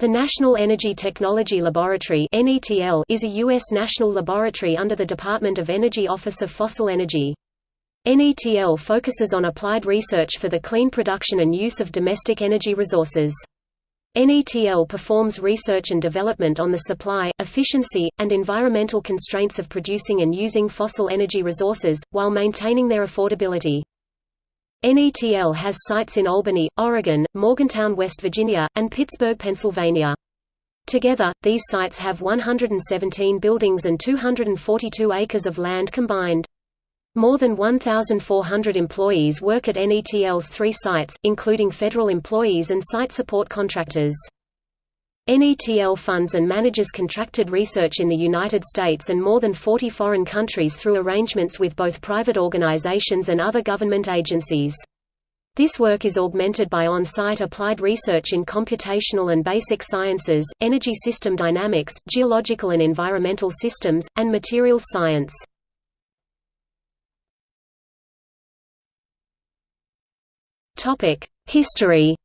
The National Energy Technology Laboratory is a U.S. national laboratory under the Department of Energy Office of Fossil Energy. NETL focuses on applied research for the clean production and use of domestic energy resources. NETL performs research and development on the supply, efficiency, and environmental constraints of producing and using fossil energy resources, while maintaining their affordability. NETL has sites in Albany, Oregon, Morgantown, West Virginia, and Pittsburgh, Pennsylvania. Together, these sites have 117 buildings and 242 acres of land combined. More than 1,400 employees work at NETL's three sites, including federal employees and site support contractors. NETL funds and manages contracted research in the United States and more than 40 foreign countries through arrangements with both private organizations and other government agencies. This work is augmented by on-site applied research in computational and basic sciences, energy system dynamics, geological and environmental systems, and materials science. History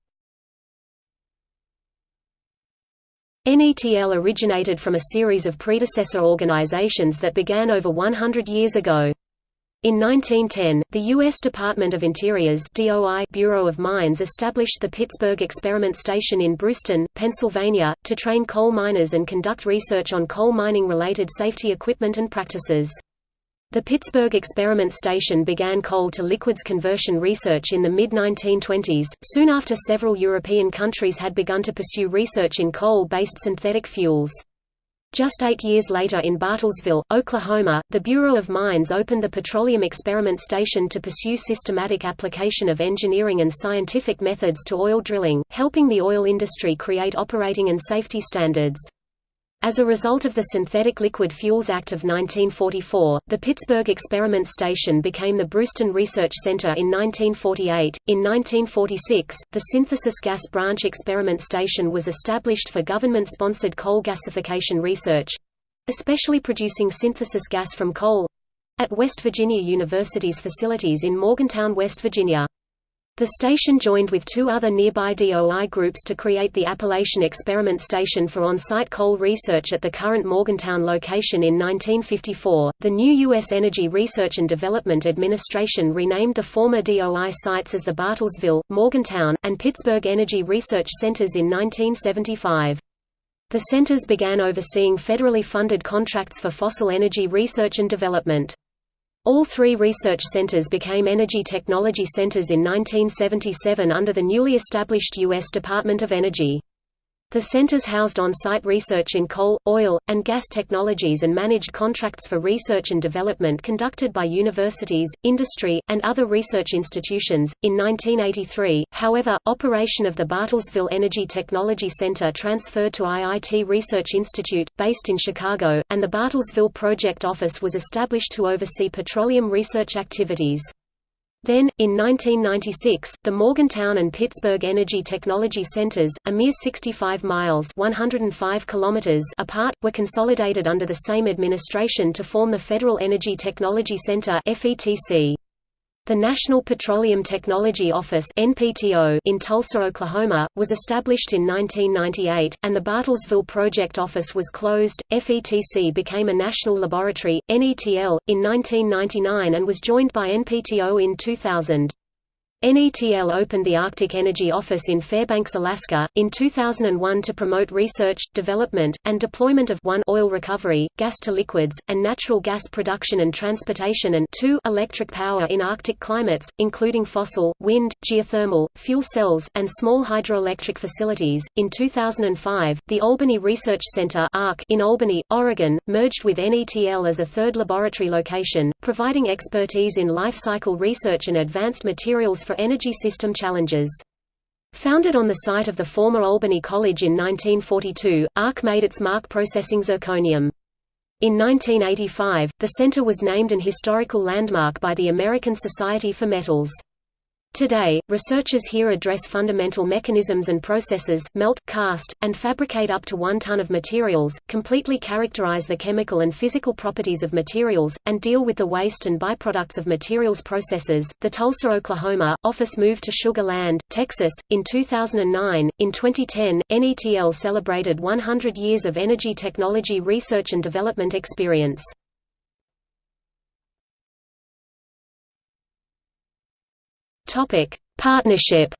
NETL originated from a series of predecessor organizations that began over 100 years ago. In 1910, the U.S. Department of Interior's DOI Bureau of Mines established the Pittsburgh Experiment Station in Bruceton, Pennsylvania, to train coal miners and conduct research on coal mining-related safety equipment and practices. The Pittsburgh Experiment Station began coal-to-liquids conversion research in the mid-1920s, soon after several European countries had begun to pursue research in coal-based synthetic fuels. Just eight years later in Bartlesville, Oklahoma, the Bureau of Mines opened the Petroleum Experiment Station to pursue systematic application of engineering and scientific methods to oil drilling, helping the oil industry create operating and safety standards. As a result of the Synthetic Liquid Fuels Act of 1944, the Pittsburgh Experiment Station became the Bruceton Research Center in 1948. In 1946, the Synthesis Gas Branch Experiment Station was established for government sponsored coal gasification research especially producing synthesis gas from coal at West Virginia University's facilities in Morgantown, West Virginia. The station joined with two other nearby DOI groups to create the Appalachian Experiment Station for on-site coal research at the current Morgantown location in 1954. The new U.S. Energy Research and Development Administration renamed the former DOI sites as the Bartlesville, Morgantown, and Pittsburgh Energy Research Centers in 1975. The centers began overseeing federally funded contracts for fossil energy research and development. All three research centers became Energy Technology Centers in 1977 under the newly established U.S. Department of Energy. The centers housed on-site research in coal, oil, and gas technologies and managed contracts for research and development conducted by universities, industry, and other research institutions. In 1983, however, operation of the Bartlesville Energy Technology Center transferred to IIT Research Institute, based in Chicago, and the Bartlesville Project Office was established to oversee petroleum research activities. Then, in 1996, the Morgantown and Pittsburgh Energy Technology Centers, a mere 65 miles 105 kilometers apart, were consolidated under the same administration to form the Federal Energy Technology Center FETC. The National Petroleum Technology Office (NPTO) in Tulsa, Oklahoma, was established in 1998, and the Bartlesville Project Office was closed. FETC became a national laboratory (NETL) in 1999 and was joined by NPTO in 2000. NETL opened the Arctic Energy Office in Fairbanks, Alaska, in 2001 to promote research, development, and deployment of 1 oil recovery, gas-to-liquids, and natural gas production and transportation and 2 electric power in Arctic climates, including fossil, wind, geothermal, fuel cells, and small hydroelectric facilities. In 2005, the Albany Research Center in Albany, Oregon, merged with NETL as a third laboratory location, providing expertise in life cycle research and advanced materials for for energy system challenges. Founded on the site of the former Albany College in 1942, ARC made its mark processing zirconium. In 1985, the center was named an historical landmark by the American Society for Metals. Today, researchers here address fundamental mechanisms and processes melt, cast, and fabricate up to one ton of materials, completely characterize the chemical and physical properties of materials, and deal with the waste and byproducts of materials processes. The Tulsa, Oklahoma, office moved to Sugar Land, Texas, in 2009. In 2010, NETL celebrated 100 years of energy technology research and development experience. Topic: Partnership.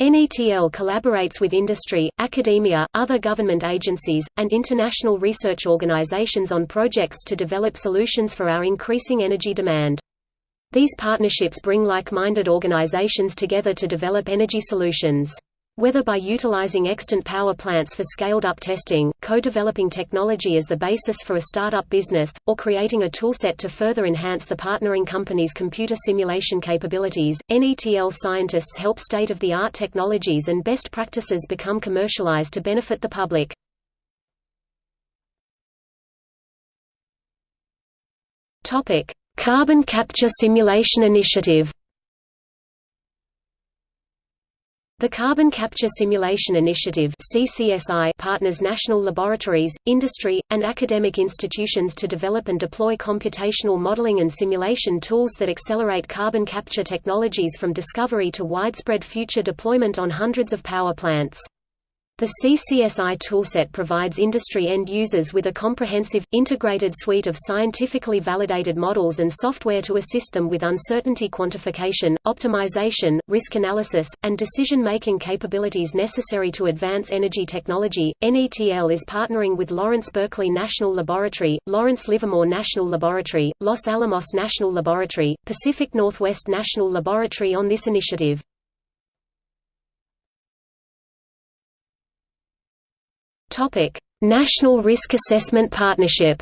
NETL collaborates with industry, academia, other government agencies, and international research organizations on projects to develop solutions for our increasing energy demand. These partnerships bring like-minded organizations together to develop energy solutions. Whether by utilizing extant power plants for scaled-up testing, co-developing technology as the basis for a startup business, or creating a toolset to further enhance the partnering company's computer simulation capabilities, NETL scientists help state-of-the-art technologies and best practices become commercialized to benefit the public. Carbon Capture Simulation Initiative The Carbon Capture Simulation Initiative CCSI partners national laboratories, industry, and academic institutions to develop and deploy computational modeling and simulation tools that accelerate carbon capture technologies from discovery to widespread future deployment on hundreds of power plants. The CCSI toolset provides industry end users with a comprehensive, integrated suite of scientifically validated models and software to assist them with uncertainty quantification, optimization, risk analysis, and decision-making capabilities necessary to advance energy technology. NETL is partnering with Lawrence Berkeley National Laboratory, Lawrence Livermore National Laboratory, Los Alamos National Laboratory, Pacific Northwest National Laboratory on this initiative. Topic: National Risk Assessment Partnership.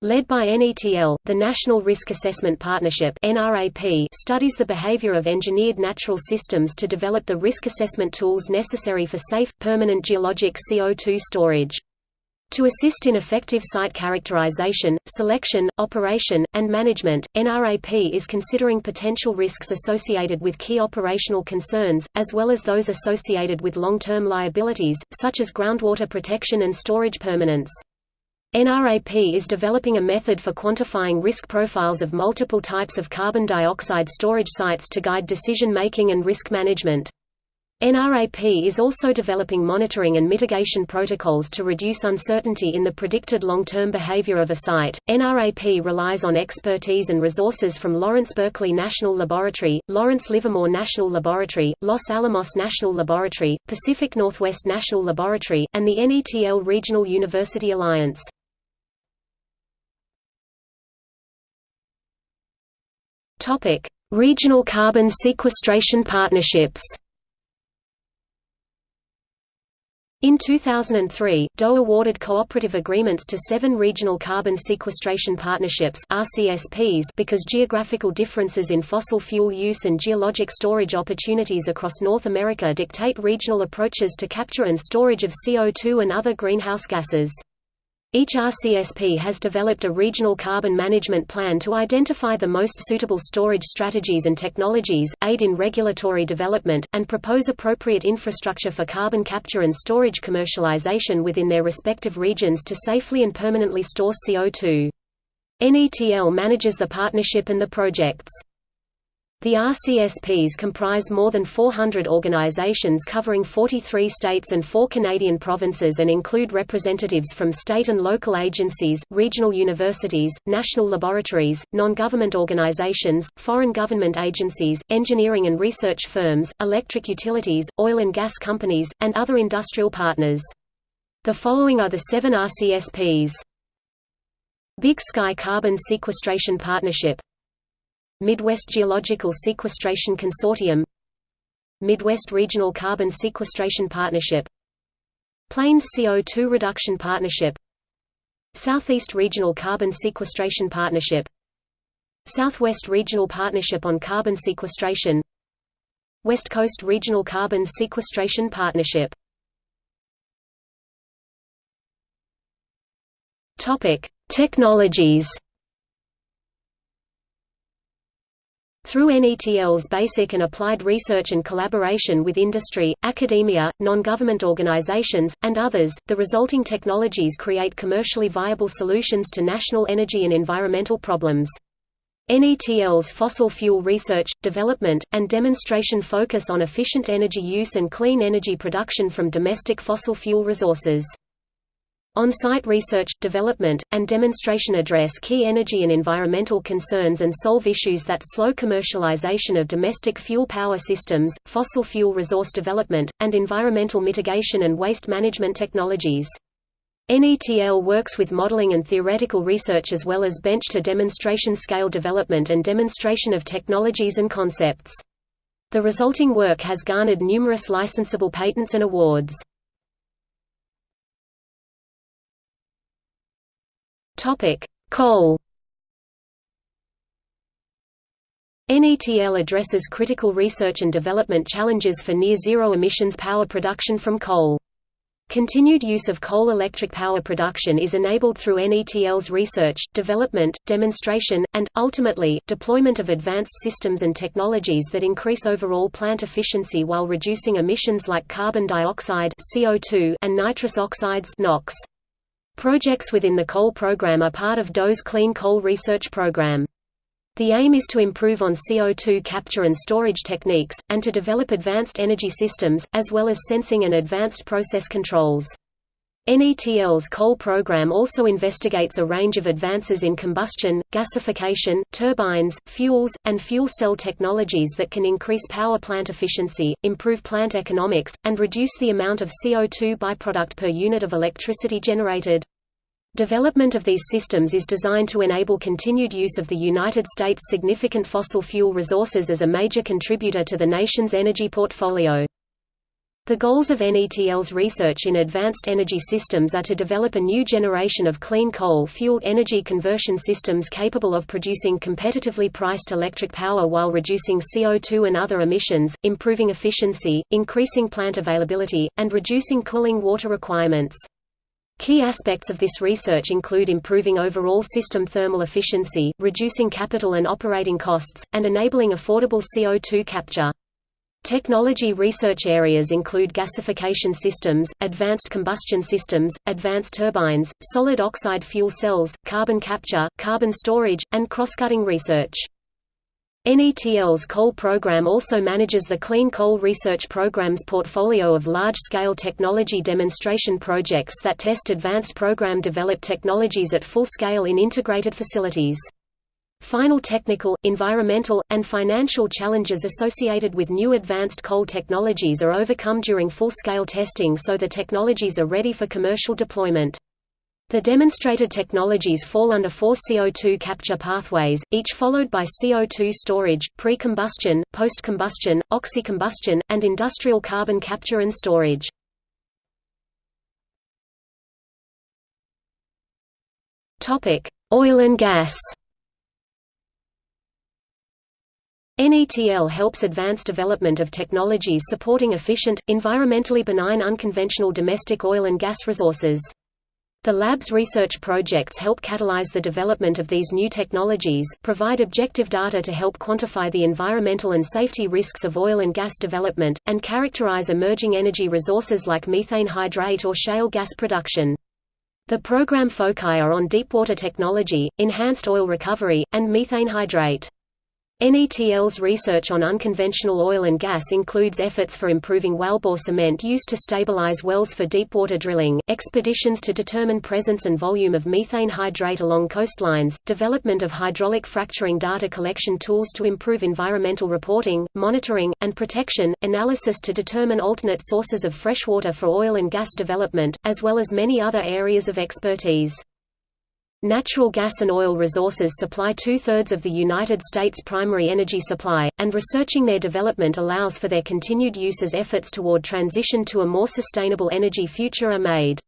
Led by NETL, the National Risk Assessment Partnership (NRAP) studies the behavior of engineered natural systems to develop the risk assessment tools necessary for safe, permanent geologic CO2 storage. To assist in effective site characterization, selection, operation, and management, NRAP is considering potential risks associated with key operational concerns, as well as those associated with long-term liabilities, such as groundwater protection and storage permanence. NRAP is developing a method for quantifying risk profiles of multiple types of carbon dioxide storage sites to guide decision-making and risk management. NRAP is also developing monitoring and mitigation protocols to reduce uncertainty in the predicted long-term behavior of a site. NRAP relies on expertise and resources from Lawrence Berkeley National Laboratory, Lawrence Livermore National Laboratory, Los Alamos National Laboratory, Pacific Northwest National Laboratory, and the NETL Regional University Alliance. Topic: Regional carbon sequestration partnerships. In 2003, DOE awarded cooperative agreements to seven regional carbon sequestration partnerships RCSPs because geographical differences in fossil fuel use and geologic storage opportunities across North America dictate regional approaches to capture and storage of CO2 and other greenhouse gases. Each RCSP has developed a regional carbon management plan to identify the most suitable storage strategies and technologies, aid in regulatory development, and propose appropriate infrastructure for carbon capture and storage commercialization within their respective regions to safely and permanently store CO2. NETL manages the partnership and the projects. The RCSPs comprise more than 400 organizations covering 43 states and four Canadian provinces and include representatives from state and local agencies, regional universities, national laboratories, non-government organizations, foreign government agencies, engineering and research firms, electric utilities, oil and gas companies, and other industrial partners. The following are the seven RCSPs. Big Sky Carbon Sequestration Partnership Midwest Geological Sequestration Consortium Midwest Regional Carbon Sequestration Partnership Plains CO2 Reduction Partnership Southeast Regional Carbon Sequestration Partnership Southwest Regional Partnership on Carbon Sequestration West Coast Regional Carbon Sequestration Partnership. Technologies Through NETL's basic and applied research and collaboration with industry, academia, non-government organizations, and others, the resulting technologies create commercially viable solutions to national energy and environmental problems. NETL's fossil fuel research, development, and demonstration focus on efficient energy use and clean energy production from domestic fossil fuel resources. On-site research, development, and demonstration address key energy and environmental concerns and solve issues that slow commercialization of domestic fuel power systems, fossil fuel resource development, and environmental mitigation and waste management technologies. NETL works with modeling and theoretical research as well as bench-to-demonstration scale development and demonstration of technologies and concepts. The resulting work has garnered numerous licensable patents and awards. Topic: Coal. NETL addresses critical research and development challenges for near-zero emissions power production from coal. Continued use of coal-electric power production is enabled through NETL's research, development, demonstration, and, ultimately, deployment of advanced systems and technologies that increase overall plant efficiency while reducing emissions like carbon dioxide CO2 and nitrous oxides NOx. Projects within the coal program are part of DOE's Clean Coal Research Program. The aim is to improve on CO2 capture and storage techniques, and to develop advanced energy systems, as well as sensing and advanced process controls. NETL's coal program also investigates a range of advances in combustion, gasification, turbines, fuels, and fuel cell technologies that can increase power plant efficiency, improve plant economics, and reduce the amount of CO2 byproduct per unit of electricity generated. Development of these systems is designed to enable continued use of the United States' significant fossil fuel resources as a major contributor to the nation's energy portfolio. The goals of NETL's research in advanced energy systems are to develop a new generation of clean coal-fueled energy conversion systems capable of producing competitively priced electric power while reducing CO2 and other emissions, improving efficiency, increasing plant availability, and reducing cooling water requirements. Key aspects of this research include improving overall system thermal efficiency, reducing capital and operating costs, and enabling affordable CO2 capture. Technology research areas include gasification systems, advanced combustion systems, advanced turbines, solid oxide fuel cells, carbon capture, carbon storage, and cross-cutting research. NETL's coal program also manages the Clean Coal Research Program's portfolio of large-scale technology demonstration projects that test advanced program-developed technologies at full scale in integrated facilities. Final technical, environmental, and financial challenges associated with new advanced coal technologies are overcome during full-scale testing so the technologies are ready for commercial deployment. The demonstrated technologies fall under four CO2 capture pathways, each followed by CO2 storage, pre-combustion, post-combustion, oxy-combustion, and industrial carbon capture and storage. Oil and gas NETL helps advance development of technologies supporting efficient, environmentally benign unconventional domestic oil and gas resources. The lab's research projects help catalyze the development of these new technologies, provide objective data to help quantify the environmental and safety risks of oil and gas development, and characterize emerging energy resources like methane hydrate or shale gas production. The program foci are on deepwater technology, enhanced oil recovery, and methane hydrate. NETL's research on unconventional oil and gas includes efforts for improving wellbore cement used to stabilize wells for deepwater drilling, expeditions to determine presence and volume of methane hydrate along coastlines, development of hydraulic fracturing data collection tools to improve environmental reporting, monitoring, and protection, analysis to determine alternate sources of freshwater for oil and gas development, as well as many other areas of expertise. Natural gas and oil resources supply two-thirds of the United States' primary energy supply, and researching their development allows for their continued use as efforts toward transition to a more sustainable energy future are made.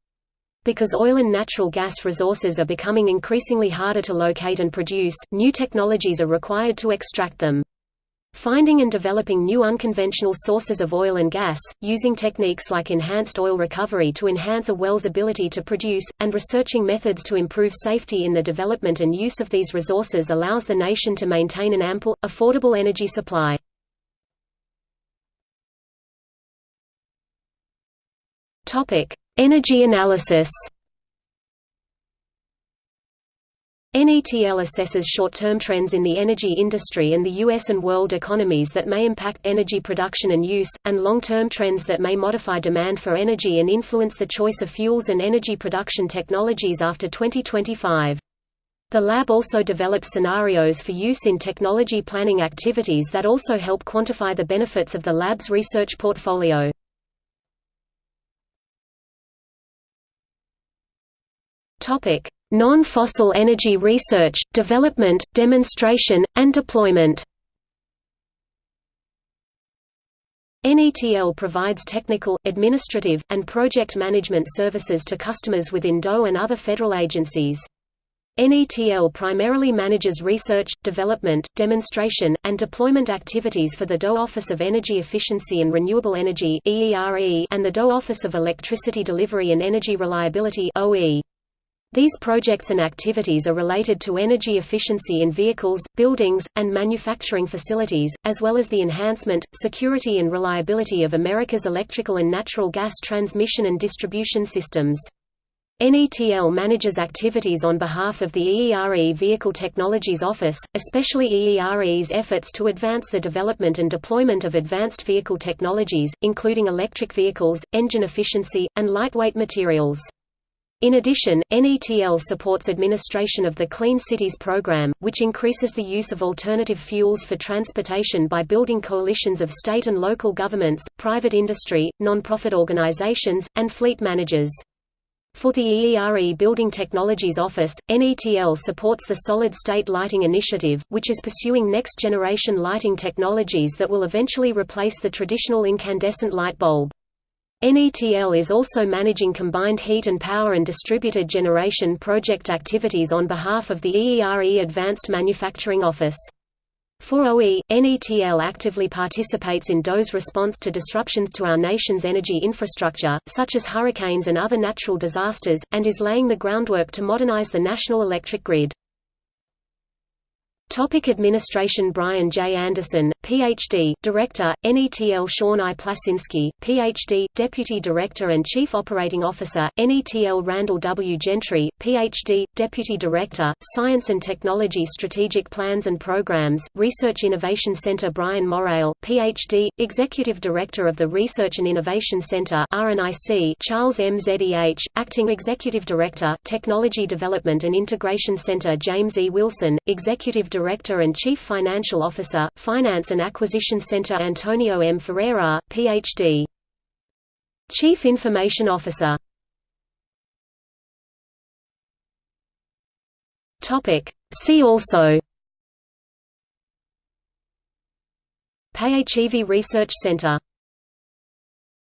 Because oil and natural gas resources are becoming increasingly harder to locate and produce, new technologies are required to extract them. Finding and developing new unconventional sources of oil and gas, using techniques like enhanced oil recovery to enhance a well's ability to produce, and researching methods to improve safety in the development and use of these resources allows the nation to maintain an ample, affordable energy supply. Energy analysis NETL assesses short-term trends in the energy industry and the U.S. and world economies that may impact energy production and use, and long-term trends that may modify demand for energy and influence the choice of fuels and energy production technologies after 2025. The lab also develops scenarios for use in technology planning activities that also help quantify the benefits of the lab's research portfolio. Topic: Non-fossil energy research, development, demonstration, and deployment NETL provides technical, administrative, and project management services to customers within DOE and other federal agencies. NETL primarily manages research, development, demonstration, and deployment activities for the DOE Office of Energy Efficiency and Renewable Energy and the DOE Office of Electricity Delivery and Energy Reliability OE. These projects and activities are related to energy efficiency in vehicles, buildings, and manufacturing facilities, as well as the enhancement, security and reliability of America's electrical and natural gas transmission and distribution systems. NETL manages activities on behalf of the EERE Vehicle Technologies Office, especially EERE's efforts to advance the development and deployment of advanced vehicle technologies, including electric vehicles, engine efficiency, and lightweight materials. In addition, NETL supports administration of the Clean Cities program, which increases the use of alternative fuels for transportation by building coalitions of state and local governments, private industry, non-profit organizations, and fleet managers. For the EERE Building Technologies Office, NETL supports the Solid State Lighting Initiative, which is pursuing next-generation lighting technologies that will eventually replace the traditional incandescent light bulb. NETL is also managing combined heat and power and distributed generation project activities on behalf of the EERE Advanced Manufacturing Office. For OE, NETL actively participates in DOE's response to disruptions to our nation's energy infrastructure, such as hurricanes and other natural disasters, and is laying the groundwork to modernize the national electric grid. Topic administration Brian J. Anderson, Ph.D., Director, NETL Sean I. Plasynski, Ph.D., Deputy Director and Chief Operating Officer, NETL Randall W. Gentry, Ph.D., Deputy Director, Science and Technology Strategic Plans and Programs, Research Innovation Center Bryan Morreale, Ph.D., Executive Director of the Research and Innovation Center Charles M. Zeh, Acting Executive Director, Technology Development and Integration Center James E. Wilson, Executive Director and Chief Financial Officer, Finance and Acquisition Center Antonio M. Ferreira, Ph.D. Chief Information Officer See also PHEV Research Center